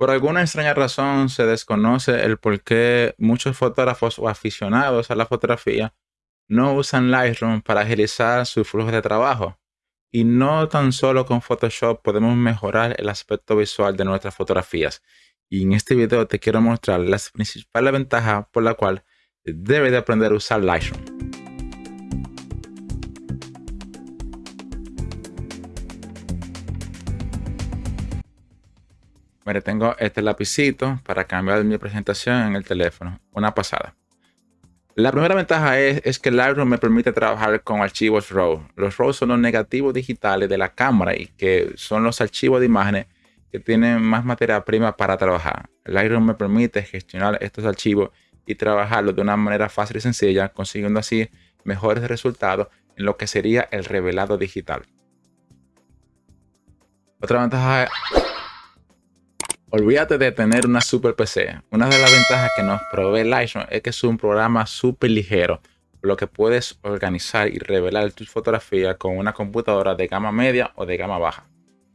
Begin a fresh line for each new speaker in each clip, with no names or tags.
Por alguna extraña razón se desconoce el por qué muchos fotógrafos o aficionados a la fotografía no usan Lightroom para agilizar su flujo de trabajo. Y no tan solo con Photoshop podemos mejorar el aspecto visual de nuestras fotografías. Y en este video te quiero mostrar las principales ventajas por la cual debes de aprender a usar Lightroom. Tengo este lapicito para cambiar mi presentación en el teléfono. Una pasada. La primera ventaja es, que Lightroom me permite trabajar con archivos RAW. Los RAW son los negativos digitales de la cámara y que son los archivos de imágenes que tienen más materia prima para trabajar. Lightroom me permite gestionar estos archivos y trabajarlos de una manera fácil y sencilla, consiguiendo así mejores resultados en lo que sería el revelado digital. Otra ventaja es Olvídate de tener una super PC. Una de las ventajas que nos provee Lightroom es que es un programa súper ligero, por lo que puedes organizar y revelar tus fotografías con una computadora de gama media o de gama baja.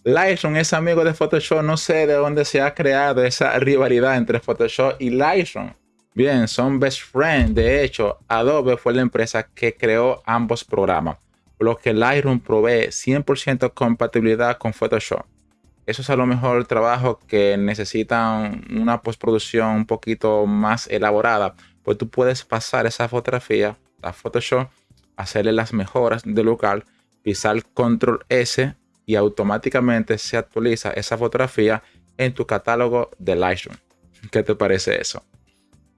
Lightroom es amigo de Photoshop, no sé de dónde se ha creado esa rivalidad entre Photoshop y Lightroom. Bien, son best friends. De hecho, Adobe fue la empresa que creó ambos programas, por lo que Lightroom provee 100% compatibilidad con Photoshop eso es a lo mejor trabajo que necesitan una postproducción un poquito más elaborada, pues tú puedes pasar esa fotografía a Photoshop, hacerle las mejoras de local, pisar control S y automáticamente se actualiza esa fotografía en tu catálogo de Lightroom. ¿Qué te parece eso?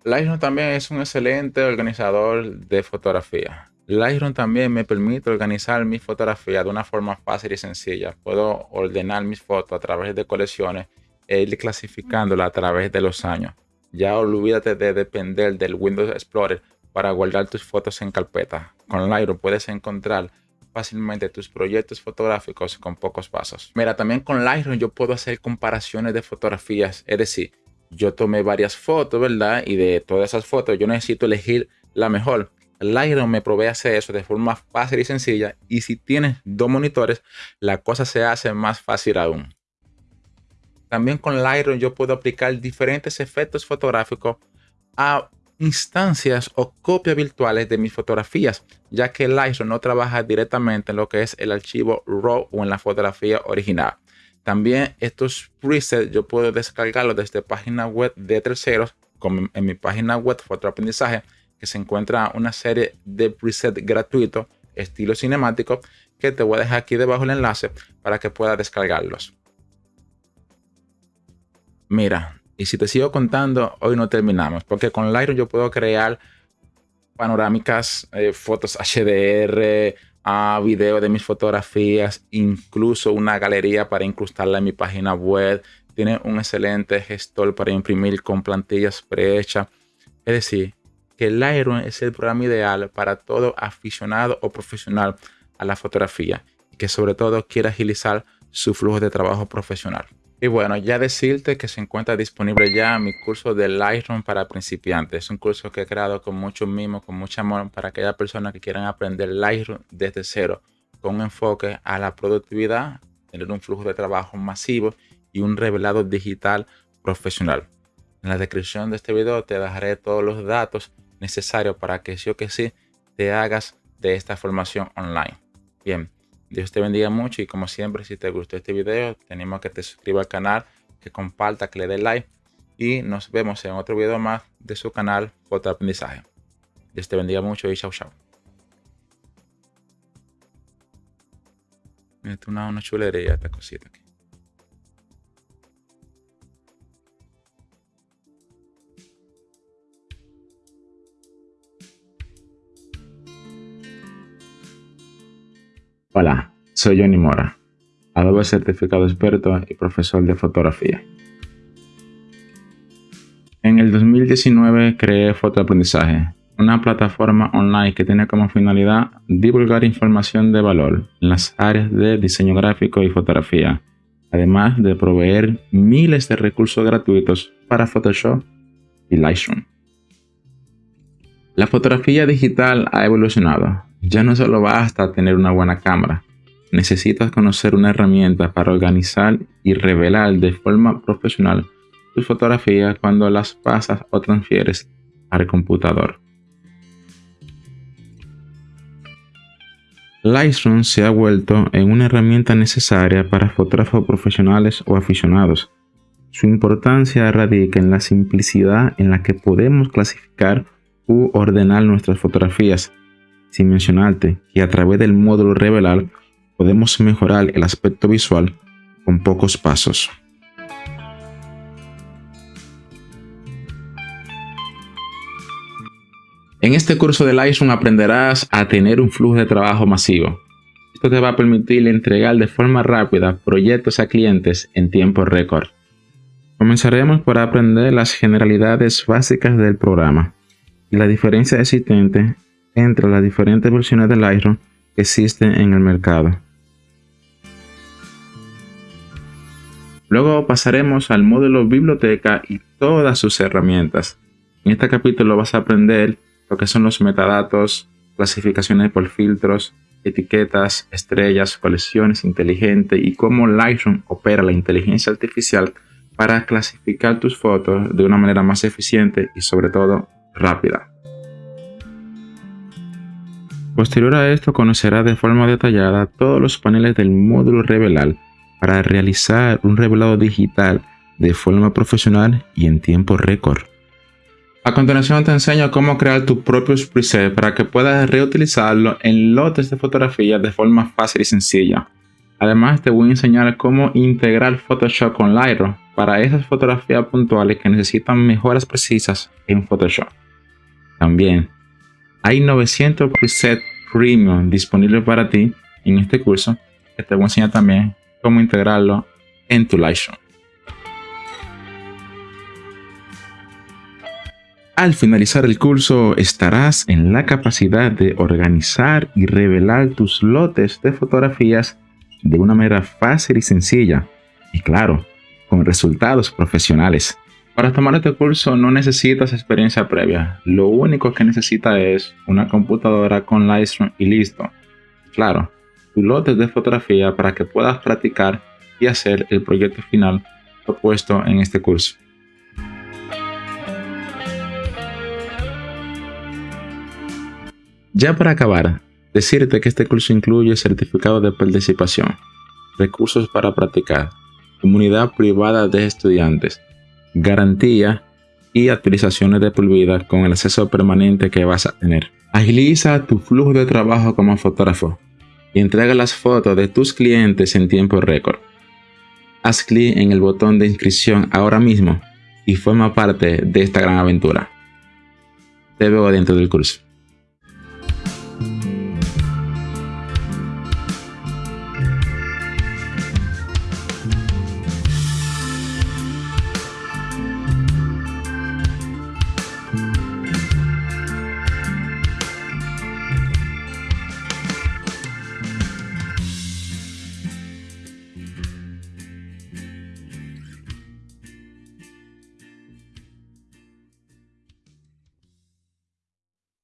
Lightroom también es un excelente organizador de fotografía. Lightroom también me permite organizar mis fotografías de una forma fácil y sencilla. Puedo ordenar mis fotos a través de colecciones e ir clasificándolas a través de los años. Ya olvídate de depender del Windows Explorer para guardar tus fotos en carpeta. Con Lightroom puedes encontrar fácilmente tus proyectos fotográficos con pocos pasos. Mira, también con Lightroom yo puedo hacer comparaciones de fotografías. Es decir, yo tomé varias fotos, ¿verdad? Y de todas esas fotos yo necesito elegir la mejor. Lightroom me provee hacer eso de forma fácil y sencilla. Y si tienes dos monitores, la cosa se hace más fácil aún. También con Lightroom yo puedo aplicar diferentes efectos fotográficos a instancias o copias virtuales de mis fotografías, ya que Lightroom no trabaja directamente en lo que es el archivo RAW o en la fotografía original. También estos presets yo puedo descargarlos desde página web de terceros, como en mi página web Fotoaprendizaje, que se encuentra una serie de presets gratuitos estilo cinemático que te voy a dejar aquí debajo el enlace para que puedas descargarlos. Mira, y si te sigo contando, hoy no terminamos, porque con Lightroom yo puedo crear panorámicas, eh, fotos HDR, a video de mis fotografías, incluso una galería para incrustarla en mi página web. Tiene un excelente gestor para imprimir con plantillas prehechas. Es decir, que Lightroom es el programa ideal para todo aficionado o profesional a la fotografía y que sobre todo quiera agilizar su flujo de trabajo profesional. Y bueno, ya decirte que se encuentra disponible ya mi curso de Lightroom para principiantes. Es un curso que he creado con mucho mimo, con mucho amor para aquellas personas que quieran aprender Lightroom desde cero, con un enfoque a la productividad, tener un flujo de trabajo masivo y un revelado digital profesional. En la descripción de este video te dejaré todos los datos necesario para que sí o que sí te hagas de esta formación online. Bien, Dios te bendiga mucho y como siempre, si te gustó este video, te animo a que te suscribas al canal, que comparta, que le dé like y nos vemos en otro video más de su canal Foto Aprendizaje. Dios te bendiga mucho y chao chao. Mira, una, una chulería esta cosita aquí. Hola, soy Johnny Mora, Adobe certificado experto y profesor de fotografía. En el 2019 creé Fotoaprendizaje, una plataforma online que tiene como finalidad divulgar información de valor en las áreas de diseño gráfico y fotografía, además de proveer miles de recursos gratuitos para Photoshop y Lightroom. La fotografía digital ha evolucionado ya no solo basta tener una buena cámara, necesitas conocer una herramienta para organizar y revelar de forma profesional tus fotografías cuando las pasas o transfieres al computador. Lightroom se ha vuelto en una herramienta necesaria para fotógrafos profesionales o aficionados. Su importancia radica en la simplicidad en la que podemos clasificar u ordenar nuestras fotografías, sin mencionarte que a través del módulo Revelar podemos mejorar el aspecto visual con pocos pasos. En este curso de Lightroom aprenderás a tener un flujo de trabajo masivo. Esto te va a permitir entregar de forma rápida proyectos a clientes en tiempo récord. Comenzaremos por aprender las generalidades básicas del programa y la diferencia existente entre las diferentes versiones de Lightroom que existen en el mercado. Luego pasaremos al módulo biblioteca y todas sus herramientas. En este capítulo vas a aprender lo que son los metadatos, clasificaciones por filtros, etiquetas, estrellas, colecciones inteligentes y cómo Lightroom opera la inteligencia artificial para clasificar tus fotos de una manera más eficiente y sobre todo rápida. Posterior a esto conocerás de forma detallada todos los paneles del módulo Revelar para realizar un revelado digital de forma profesional y en tiempo récord. A continuación te enseño cómo crear tus propios presets para que puedas reutilizarlo en lotes de fotografías de forma fácil y sencilla. Además te voy a enseñar cómo integrar Photoshop con Lightroom para esas fotografías puntuales que necesitan mejoras precisas en Photoshop. También hay 900 presets premium disponibles para ti en este curso te voy a enseñar también cómo integrarlo en tu Lightroom. Al finalizar el curso estarás en la capacidad de organizar y revelar tus lotes de fotografías de una manera fácil y sencilla y claro, con resultados profesionales. Para tomar este curso no necesitas experiencia previa, lo único que necesitas es una computadora con Lightroom y listo. Claro, tus lotes de fotografía para que puedas practicar y hacer el proyecto final propuesto en este curso. Ya para acabar, decirte que este curso incluye certificado de participación, recursos para practicar, comunidad privada de estudiantes, garantía y actualizaciones de por vida con el acceso permanente que vas a tener. Agiliza tu flujo de trabajo como fotógrafo y entrega las fotos de tus clientes en tiempo récord. Haz clic en el botón de inscripción ahora mismo y forma parte de esta gran aventura. Te veo dentro del curso.